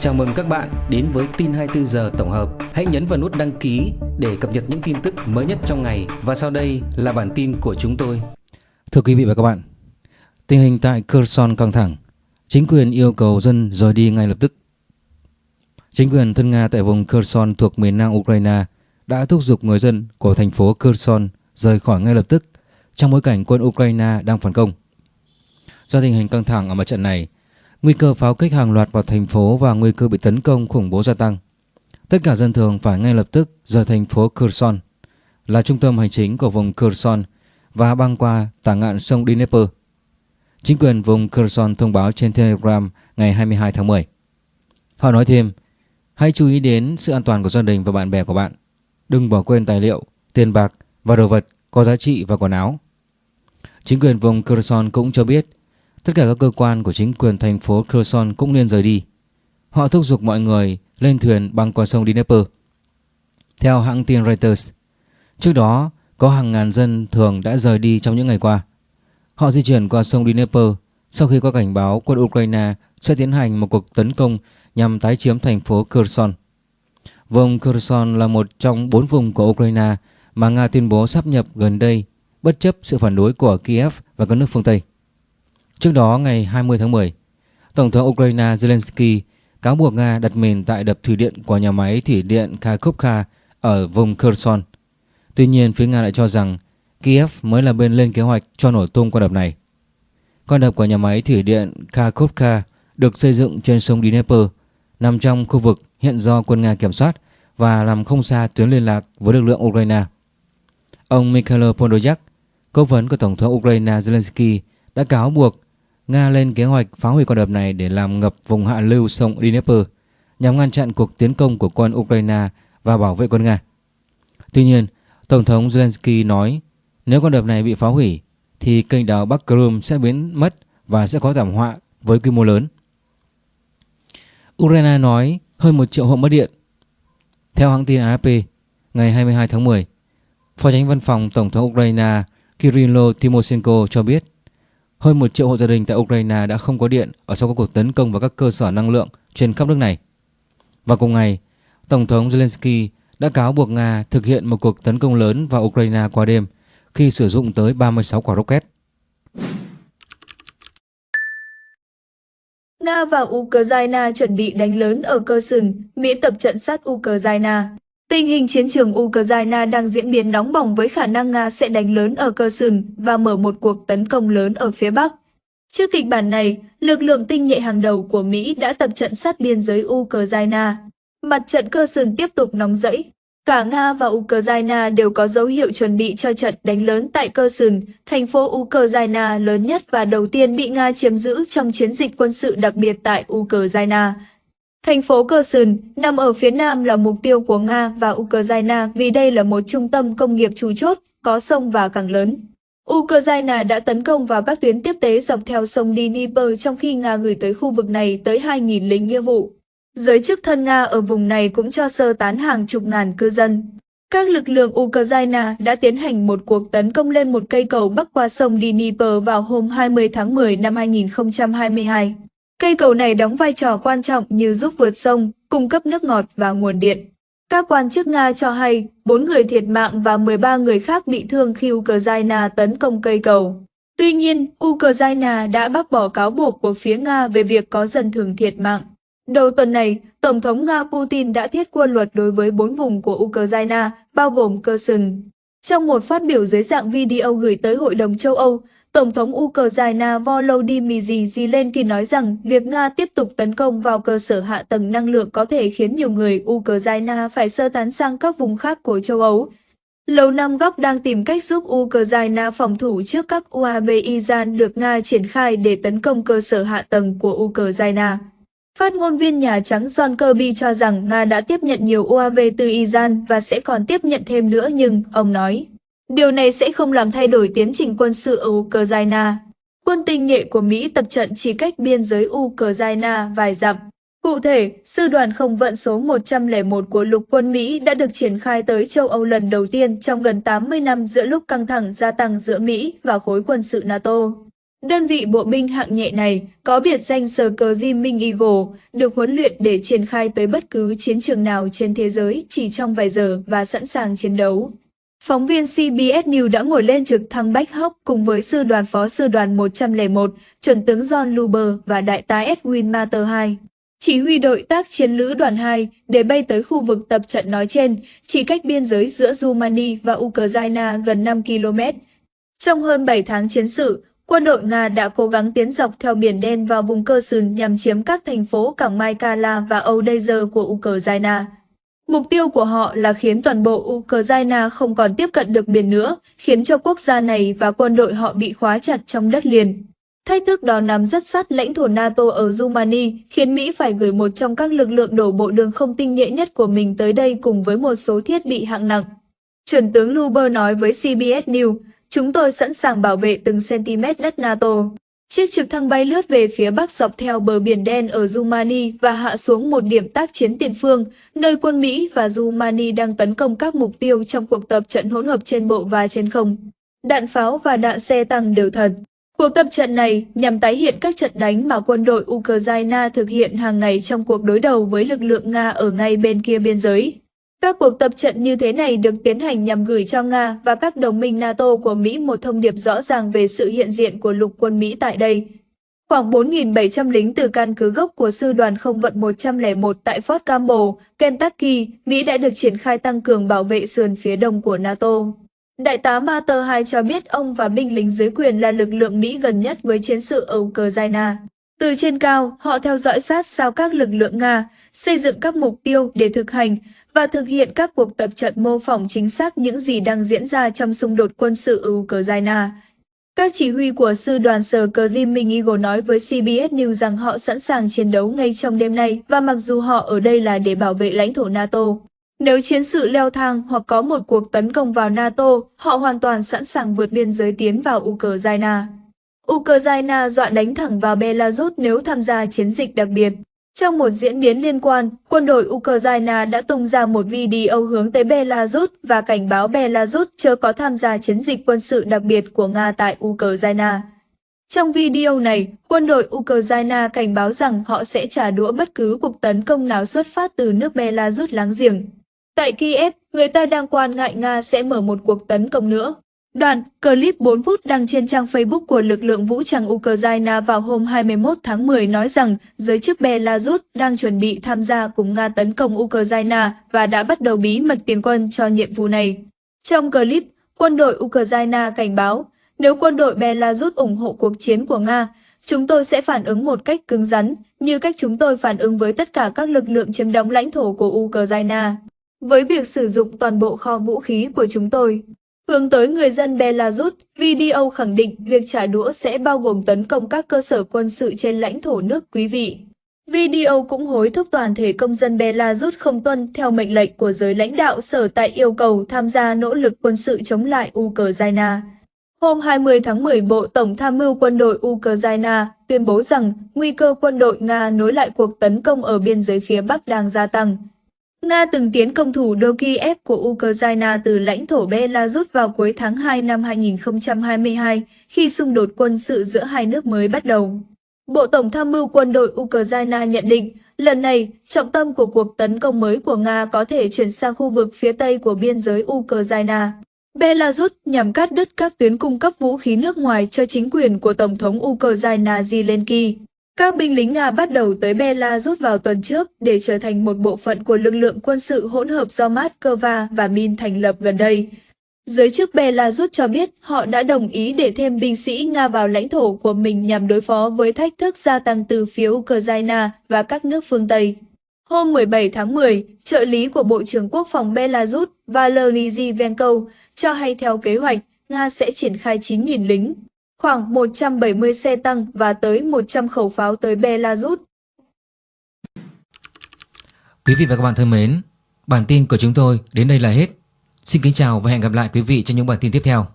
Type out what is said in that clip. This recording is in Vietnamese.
Chào mừng các bạn đến với tin 24 giờ tổng hợp. Hãy nhấn vào nút đăng ký để cập nhật những tin tức mới nhất trong ngày và sau đây là bản tin của chúng tôi. Thưa quý vị và các bạn, tình hình tại Kherson căng thẳng, chính quyền yêu cầu dân rời đi ngay lập tức. Chính quyền thân Nga tại vùng Kherson thuộc miền nam Ukraine đã thúc giục người dân của thành phố Kherson rời khỏi ngay lập tức trong bối cảnh quân Ukraine đang phản công. Do tình hình căng thẳng ở mặt trận này, nguy cơ pháo kích hàng loạt vào thành phố và nguy cơ bị tấn công khủng bố gia tăng. Tất cả dân thường phải ngay lập tức rời thành phố Kherson, là trung tâm hành chính của vùng Kherson và băng qua tả ngạn sông Dnieper. Chính quyền vùng Kherson thông báo trên Telegram ngày 22 tháng 10. Họ nói thêm, hãy chú ý đến sự an toàn của gia đình và bạn bè của bạn. Đừng bỏ quên tài liệu, tiền bạc và đồ vật có giá trị và quần áo. Chính quyền vùng Kherson cũng cho biết tất cả các cơ quan của chính quyền thành phố Kherson cũng nên rời đi. Họ thúc giục mọi người lên thuyền băng qua sông Dnieper. Theo hãng tin Reuters, trước đó có hàng ngàn dân thường đã rời đi trong những ngày qua. Họ di chuyển qua sông Dnieper sau khi có cảnh báo quân Ukraine sẽ tiến hành một cuộc tấn công nhằm tái chiếm thành phố Kherson. Vùng Kherson là một trong bốn vùng của Ukraine mà Nga tuyên bố sắp nhập gần đây bất chấp sự phản đối của Kiev và các nước phương Tây. Trước đó ngày 20 tháng 10, Tổng thống Ukraine Zelensky cáo buộc Nga đặt mìn tại đập thủy điện của nhà máy thủy điện Kharkovka ở vùng Kherson. Tuy nhiên, phía Nga lại cho rằng Kiev mới là bên lên kế hoạch cho nổ tung con đập này. Con đập của nhà máy thủy điện Kharkovka được xây dựng trên sông Dnieper, nằm trong khu vực hiện do quân Nga kiểm soát và làm không xa tuyến liên lạc với lực lượng Ukraine. Ông Mikhail Podolyak, cố vấn của Tổng thống Ukraine Zelensky đã cáo buộc Nga lên kế hoạch phá hủy con đập này để làm ngập vùng hạ lưu sông Dnieper nhằm ngăn chặn cuộc tiến công của quân Ukraine và bảo vệ quân Nga. Tuy nhiên, Tổng thống Zelensky nói nếu con đập này bị phá hủy thì kênh đào Bắc Crimea sẽ biến mất và sẽ có thảm họa với quy mô lớn. Ukraine nói hơn 1 triệu hộ mất điện. Theo hãng tin AFP, ngày 22 tháng 10, Phó tránh văn phòng Tổng thống Ukraine Kirilo Timoshenko cho biết hơn một triệu hộ gia đình tại Ukraine đã không có điện ở sau các cuộc tấn công vào các cơ sở năng lượng trên khắp nước này. Và cùng ngày, Tổng thống Zelensky đã cáo buộc Nga thực hiện một cuộc tấn công lớn vào Ukraine qua đêm khi sử dụng tới 36 quả rocket. Nga và Ukraine chuẩn bị đánh lớn ở cơ sừng, Mỹ tập trận sát Ukraine. Tình hình chiến trường Ukraine đang diễn biến nóng bỏng với khả năng Nga sẽ đánh lớn ở cơ sừng và mở một cuộc tấn công lớn ở phía Bắc. Trước kịch bản này, lực lượng tinh nhuệ hàng đầu của Mỹ đã tập trận sát biên giới Ukraine. Mặt trận cơ sừng tiếp tục nóng rẫy. Cả Nga và Ukraine đều có dấu hiệu chuẩn bị cho trận đánh lớn tại cơ sừng, thành phố Ukraine lớn nhất và đầu tiên bị Nga chiếm giữ trong chiến dịch quân sự đặc biệt tại Ukraine. Thành phố Kherson nằm ở phía nam là mục tiêu của Nga và Ukraine vì đây là một trung tâm công nghiệp chủ chốt, có sông và cảng lớn. Ukraine đã tấn công vào các tuyến tiếp tế dọc theo sông Dnieper trong khi Nga gửi tới khu vực này tới 2.000 lính nghĩa vụ. Giới chức thân Nga ở vùng này cũng cho sơ tán hàng chục ngàn cư dân. Các lực lượng Ukraine đã tiến hành một cuộc tấn công lên một cây cầu bắc qua sông Dnieper vào hôm 20 tháng 10 năm 2022. Cây cầu này đóng vai trò quan trọng như giúp vượt sông, cung cấp nước ngọt và nguồn điện. Các quan chức Nga cho hay 4 người thiệt mạng và 13 người khác bị thương khi Ukraine tấn công cây cầu. Tuy nhiên, Ukraine đã bác bỏ cáo buộc của phía Nga về việc có dân thường thiệt mạng. Đầu tuần này, Tổng thống Nga Putin đã thiết quân luật đối với bốn vùng của Ukraine, bao gồm Kherson. Trong một phát biểu dưới dạng video gửi tới Hội đồng châu Âu, Tổng thống Ukraine Volodymyr Zelensky nói rằng việc Nga tiếp tục tấn công vào cơ sở hạ tầng năng lượng có thể khiến nhiều người Ukraine phải sơ tán sang các vùng khác của châu Âu. Lầu Năm Góc đang tìm cách giúp Ukraine phòng thủ trước các UAV Iran được Nga triển khai để tấn công cơ sở hạ tầng của Ukraine. Phát ngôn viên Nhà Trắng John Kirby cho rằng Nga đã tiếp nhận nhiều UAV từ Iran và sẽ còn tiếp nhận thêm nữa nhưng, ông nói, Điều này sẽ không làm thay đổi tiến trình quân sự ở Ukraine. Quân tinh nhuệ của Mỹ tập trận chỉ cách biên giới Ukraine vài dặm. Cụ thể, sư đoàn không vận số 101 của lục quân Mỹ đã được triển khai tới châu Âu lần đầu tiên trong gần 80 năm giữa lúc căng thẳng gia tăng giữa Mỹ và khối quân sự NATO. Đơn vị bộ binh hạng nhẹ này có biệt danh sờ cờ Jimmy Eagle, được huấn luyện để triển khai tới bất cứ chiến trường nào trên thế giới chỉ trong vài giờ và sẵn sàng chiến đấu. Phóng viên CBS News đã ngồi lên trực thăng Bách Hóc cùng với sư đoàn phó sư đoàn 101, chuẩn tướng John Luber và đại tá Edwin Mater 2. Chỉ huy đội tác chiến lữ đoàn 2 để bay tới khu vực tập trận nói trên, chỉ cách biên giới giữa Rumani và Ukraine gần 5 km. Trong hơn 7 tháng chiến sự, quân đội Nga đã cố gắng tiến dọc theo Biển Đen vào vùng cơ sừng nhằm chiếm các thành phố cảng Maikala và Odessa của Ukraine. Mục tiêu của họ là khiến toàn bộ Ukraine không còn tiếp cận được biển nữa, khiến cho quốc gia này và quân đội họ bị khóa chặt trong đất liền. Thách thức đó nằm rất sát lãnh thổ NATO ở Rumani, khiến Mỹ phải gửi một trong các lực lượng đổ bộ đường không tinh nhuệ nhất của mình tới đây cùng với một số thiết bị hạng nặng. Chuẩn tướng Luber nói với CBS News, chúng tôi sẵn sàng bảo vệ từng cm đất NATO. Chiếc trực thăng bay lướt về phía bắc dọc theo bờ biển đen ở Rumani và hạ xuống một điểm tác chiến tiền phương, nơi quân Mỹ và Rumani đang tấn công các mục tiêu trong cuộc tập trận hỗn hợp trên bộ và trên không. Đạn pháo và đạn xe tăng đều thật. Cuộc tập trận này nhằm tái hiện các trận đánh mà quân đội Ukraine thực hiện hàng ngày trong cuộc đối đầu với lực lượng Nga ở ngay bên kia biên giới. Các cuộc tập trận như thế này được tiến hành nhằm gửi cho Nga và các đồng minh NATO của Mỹ một thông điệp rõ ràng về sự hiện diện của lục quân Mỹ tại đây. Khoảng 4.700 lính từ căn cứ gốc của Sư đoàn Không vận 101 tại Fort Campbell, Kentucky, Mỹ đã được triển khai tăng cường bảo vệ sườn phía đông của NATO. Đại tá Mater 2 cho biết ông và binh lính dưới quyền là lực lượng Mỹ gần nhất với chiến sự ở Ukraine. Từ trên cao, họ theo dõi sát sao các lực lượng Nga, xây dựng các mục tiêu để thực hành và thực hiện các cuộc tập trận mô phỏng chính xác những gì đang diễn ra trong xung đột quân sự ở Ukraine. Các chỉ huy của sư đoàn sở cờ Jimmy Eagle nói với CBS News rằng họ sẵn sàng chiến đấu ngay trong đêm nay và mặc dù họ ở đây là để bảo vệ lãnh thổ NATO. Nếu chiến sự leo thang hoặc có một cuộc tấn công vào NATO, họ hoàn toàn sẵn sàng vượt biên giới tiến vào Ukraine. Ukraine dọa đánh thẳng vào Belarus nếu tham gia chiến dịch đặc biệt. Trong một diễn biến liên quan, quân đội Ukraine đã tung ra một video hướng tới Belarus và cảnh báo Belarus chưa có tham gia chiến dịch quân sự đặc biệt của Nga tại Ukraine. Trong video này, quân đội Ukraine cảnh báo rằng họ sẽ trả đũa bất cứ cuộc tấn công nào xuất phát từ nước Belarus láng giềng. Tại Kiev, người ta đang quan ngại Nga sẽ mở một cuộc tấn công nữa. Đoạn clip 4 phút đăng trên trang Facebook của lực lượng vũ trang Ukraine vào hôm 21 tháng 10 nói rằng giới chức Belarus đang chuẩn bị tham gia cùng Nga tấn công Ukraine và đã bắt đầu bí mật tiền quân cho nhiệm vụ này. Trong clip, quân đội Ukraine cảnh báo, nếu quân đội Belarus ủng hộ cuộc chiến của Nga, chúng tôi sẽ phản ứng một cách cứng rắn, như cách chúng tôi phản ứng với tất cả các lực lượng chiếm đóng lãnh thổ của Ukraine. Với việc sử dụng toàn bộ kho vũ khí của chúng tôi, hướng tới người dân Belarus, video khẳng định việc trả đũa sẽ bao gồm tấn công các cơ sở quân sự trên lãnh thổ nước quý vị. Video cũng hối thúc toàn thể công dân Belarus không tuân theo mệnh lệnh của giới lãnh đạo sở tại yêu cầu tham gia nỗ lực quân sự chống lại Ukraine. Hôm 20 tháng 10, Bộ Tổng tham mưu quân đội Ukraine tuyên bố rằng nguy cơ quân đội Nga nối lại cuộc tấn công ở biên giới phía Bắc đang gia tăng. Nga từng tiến công thủ đô Kiev của Ukraine từ lãnh thổ Belarus vào cuối tháng 2 năm 2022 khi xung đột quân sự giữa hai nước mới bắt đầu. Bộ Tổng tham mưu quân đội Ukraine nhận định, lần này, trọng tâm của cuộc tấn công mới của Nga có thể chuyển sang khu vực phía tây của biên giới Ukraine. Belarus nhằm cắt đứt các tuyến cung cấp vũ khí nước ngoài cho chính quyền của Tổng thống Ukraine Zelensky. Các binh lính Nga bắt đầu tới Belarus vào tuần trước để trở thành một bộ phận của lực lượng quân sự hỗn hợp do Moscow và Min thành lập gần đây. Giới chức Belarus cho biết họ đã đồng ý để thêm binh sĩ Nga vào lãnh thổ của mình nhằm đối phó với thách thức gia tăng từ phía Ukraine và các nước phương Tây. Hôm 17 tháng 10, trợ lý của Bộ trưởng Quốc phòng Belarus Valery Zivenko cho hay theo kế hoạch, Nga sẽ triển khai 9.000 lính, khoảng 170 xe tăng và tới 100 khẩu pháo tới Belarus. Quý vị và các bạn thân mến, bản tin của chúng tôi đến đây là hết. Xin kính chào và hẹn gặp lại quý vị trong những bản tin tiếp theo.